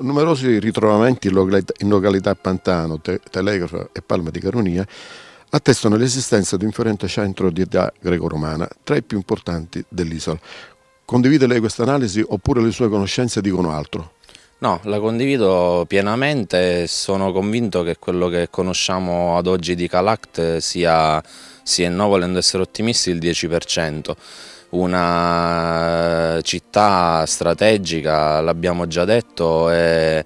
Numerosi ritrovamenti in località, in località Pantano, Te, Telegrafo e Palma di Caronia attestano l'esistenza di un fiorente centro di età greco-romana, tra i più importanti dell'isola. Condivide lei questa analisi oppure le sue conoscenze dicono altro? No, la condivido pienamente e sono convinto che quello che conosciamo ad oggi di Calact sia, sia no volendo essere ottimisti, il 10% una città strategica, l'abbiamo già detto, è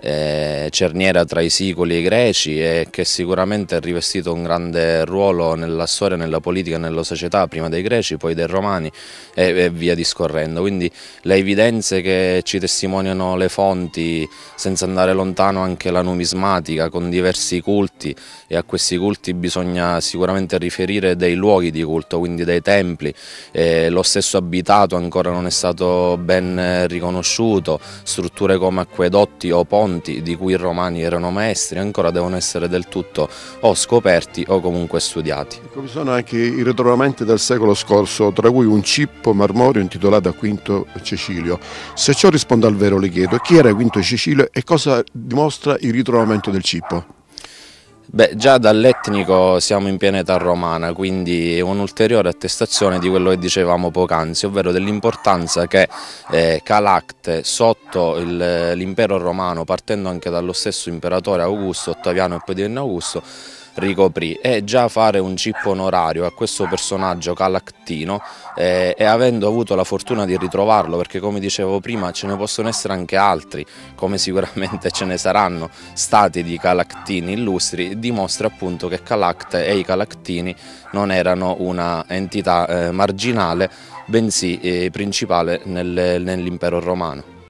eh, cerniera tra i sicoli e i greci e che sicuramente ha rivestito un grande ruolo nella storia, nella politica, nella società, prima dei greci, poi dei romani e, via discorrendo. Quindi le evidenze che ci testimoniano le fonti, senza andare lontano anche la numismatica con diversi culti e a questi culti bisogna sicuramente riferire dei luoghi di culto, quindi dei templi, eh, lo stesso abitato ancora non è stato ben riconosciuto, strutture come acquedotti o ponti fonti di cui i romani erano maestri ancora devono essere del tutto o scoperti o comunque studiati. Ecco, vi sono anche i ritrovamenti del secolo scorso, tra cui un cippo marmorio intitolato a Quinto Cecilio. Se ciò risponde al vero le chiedo chi era Quinto Cecilio e cosa dimostra il ritrovamento del cippo? Beh, già dall'etnico siamo in piena età romana, quindi è un'ulteriore attestazione di quello che dicevamo poc'anzi, ovvero dell'importanza che eh, Calacte sotto l'impero romano, partendo anche dallo stesso imperatore Augusto, Ottaviano e poi divenne Augusto, ricoprì e già fare un cippo onorario a questo personaggio calactino eh, e avendo avuto la fortuna di ritrovarlo perché come dicevo prima ce ne possono essere anche altri come sicuramente ce ne saranno stati di calactini illustri dimostra appunto che Calacte e i calactini non erano una entità eh, marginale bensì eh, principale nel, nell'impero romano.